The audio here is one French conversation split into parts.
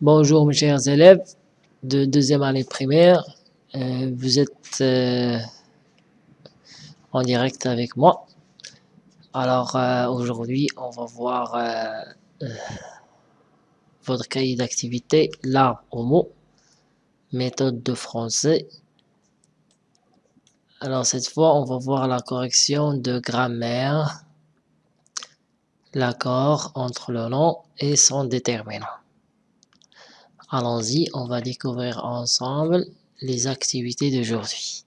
Bonjour mes chers élèves de deuxième année primaire. Euh, vous êtes euh, en direct avec moi. Alors euh, aujourd'hui, on va voir votre cahier d'activité, l'art au mot, méthode de français. Alors cette fois, on va voir la correction de grammaire, l'accord entre le nom et son déterminant. Allons-y, on va découvrir ensemble les activités d'aujourd'hui.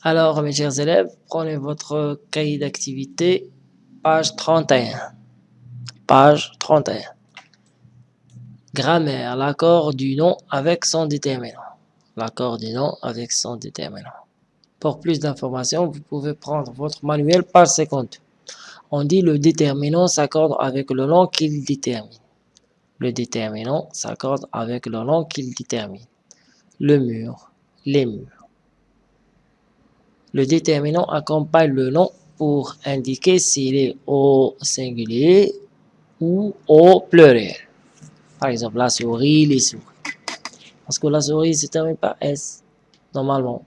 Alors, mes chers élèves, prenez votre cahier d'activité, page 31. Page 31. Grammaire, l'accord du nom avec son déterminant. L'accord du nom avec son déterminant. Pour plus d'informations, vous pouvez prendre votre manuel page 50. On dit le déterminant s'accorde avec le nom qu'il détermine. Le déterminant s'accorde avec le nom qu'il détermine. Le mur, les murs. Le déterminant accompagne le nom pour indiquer s'il est au singulier ou au pluriel. Par exemple, la souris, les souris. Parce que la souris se termine par S, normalement.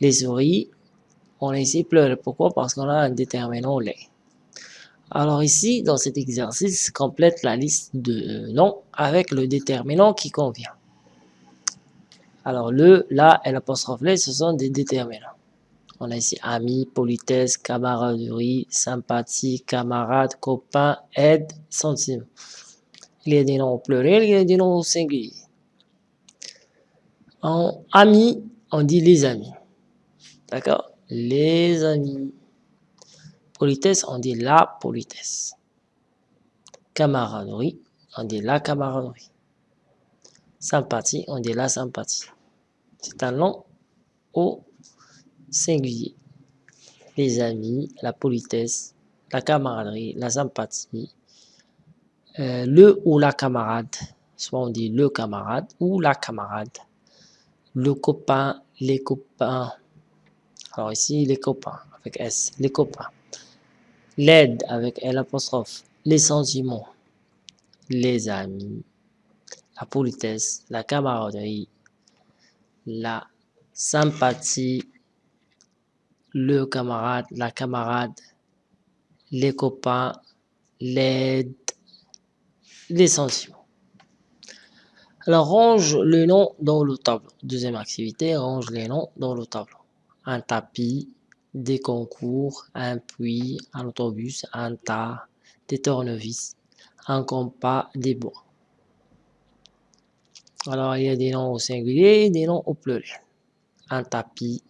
Les souris, on a ici pleurer. Pourquoi? Parce qu'on a un déterminant les. Alors ici, dans cet exercice, complète la liste de noms avec le déterminant qui convient. Alors le, la et l'apostrophe les, ce sont des déterminants. On a ici ami, politesse, camaraderie, sympathie, camarade, copain, aide, sentiment. Il y a des noms au pluriel, il y a des noms au singulier. En amis, on dit les amis. D'accord? Les amis. Politesse, on dit la politesse. Camaraderie, on dit la camaraderie. Sympathie, on dit la sympathie. C'est un nom au singulier. Les amis, la politesse, la camaraderie, la sympathie, euh, le ou la camarade, soit on dit le camarade ou la camarade, le copain, les copains, alors ici les copains avec S, les copains, l'aide avec L apostrophe, les sentiments, les amis, la politesse, la camaraderie, la sympathie, le camarade, la camarade, les copains, l'aide, les. Alors, range le nom dans le tableau. Deuxième activité, range les noms dans le tableau. Un tapis, des concours, un puits, un autobus, un tas, des tournevis, un compas, des bois. Alors, il y a des noms au singulier des noms au pluriel. Un tapis.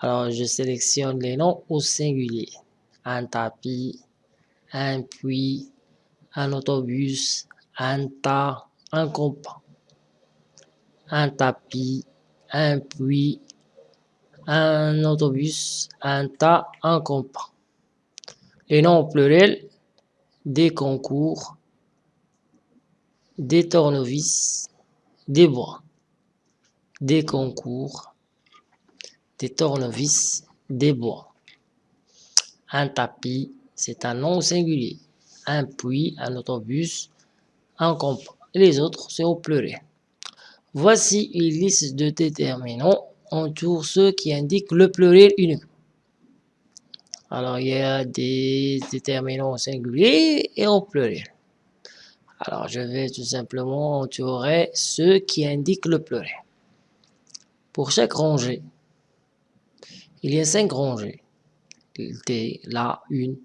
Alors, je sélectionne les noms au singulier. Un tapis, un puits, un autobus, un tas, un compas, un tapis, un puits, un autobus, un tas, un compas. Les noms pluriels, des concours, des tournevis, des bois, des concours, des tournevis, des bois. Un tapis, c'est un nom singulier un puits, un autobus, un compas. Les autres, c'est au pluriel. Voici une liste de déterminants. Entoure ceux qui indiquent le pluriel unique. Alors, il y a des déterminants au singulier et au pluriel. Alors, je vais tout simplement entourer ceux qui indiquent le pluriel. Pour chaque rangée, il y a cinq rangées. T, la, une,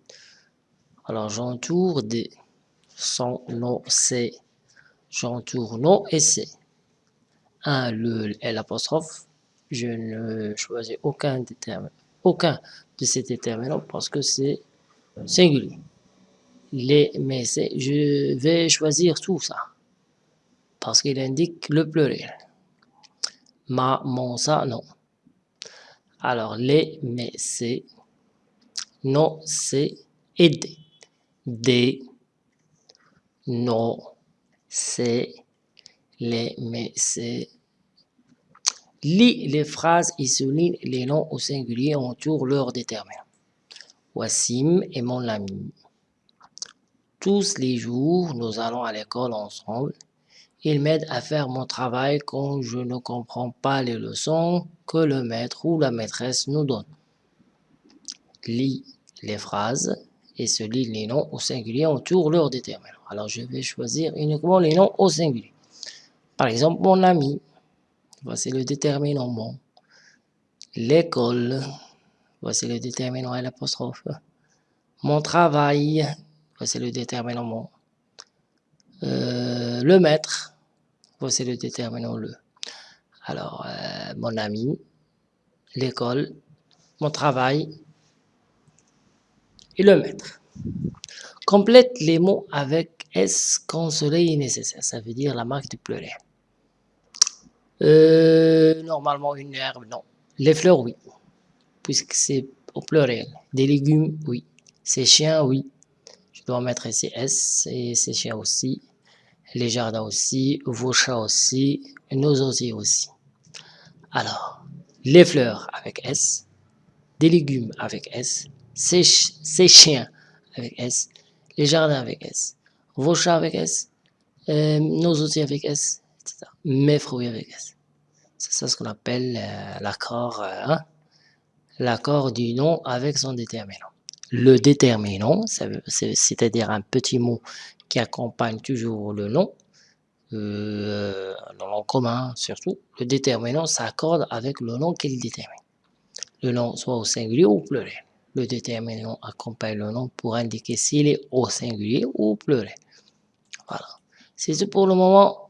alors j'entoure des son nom c'est j'entoure nom et c'est un le et l'apostrophe. Je ne choisis aucun déterminant aucun de ces déterminants parce que c'est singulier. Les mais c'est je vais choisir tout ça parce qu'il indique le pluriel. Ma mon ça non. Alors les mais c'est non c'est aider des, nos, c'est, les, mais c'est. Lis les phrases et souligne les noms au singulier entoure leur déterminant. Wassim est mon ami. Tous les jours, nous allons à l'école ensemble. Il m'aide à faire mon travail quand je ne comprends pas les leçons que le maître ou la maîtresse nous donne. Lis les phrases et lit les noms au singulier autour leur déterminant. Alors, je vais choisir uniquement les noms au singulier. Par exemple, mon ami. Voici le déterminant mon. L'école. Voici le déterminant à l'apostrophe. Mon travail. Voici le déterminant mon. Euh, le maître c'est le déterminant le. Alors, euh, mon ami, l'école, mon travail et le maître. Complète les mots avec S quand cela est nécessaire. Ça veut dire la marque du pluriel. Euh, normalement, une herbe, non. Les fleurs, oui. Puisque c'est au pluriel. Des légumes, oui. Ces chiens, oui. Je dois mettre ici S et ces chiens aussi les jardins aussi, vos chats aussi, nos osiers aussi. Alors, les fleurs avec S, des légumes avec S, ces, chiens avec S, les jardins avec S, vos chats avec S, euh, nos osiers avec S, etc. Mes fruits avec S. C'est ça ce qu'on appelle euh, l'accord euh, hein? l'accord du nom avec son déterminant. Le déterminant, c'est-à-dire un petit mot qui accompagne toujours le nom, euh, le nom commun surtout, le déterminant s'accorde avec le nom qu'il détermine. Le nom soit au singulier ou au pluriel. Le déterminant accompagne le nom pour indiquer s'il est au singulier ou au pluriel. Voilà. C'est tout pour le moment.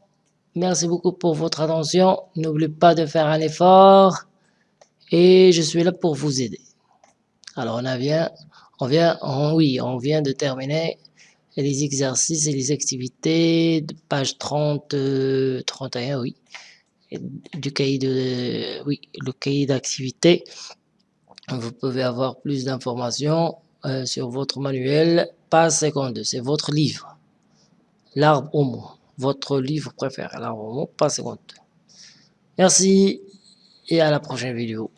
Merci beaucoup pour votre attention. N'oubliez pas de faire un effort. Et je suis là pour vous aider. Alors on, vient, on vient, oui, on vient de terminer les exercices et les activités, de page 30, 31, euh, oui, du cahier de, oui, le cahier d'activité. Vous pouvez avoir plus d'informations euh, sur votre manuel, page 52, c'est votre livre. L'arbre au mot, votre livre préféré, l'arbre au mot, page 52. Merci et à la prochaine vidéo.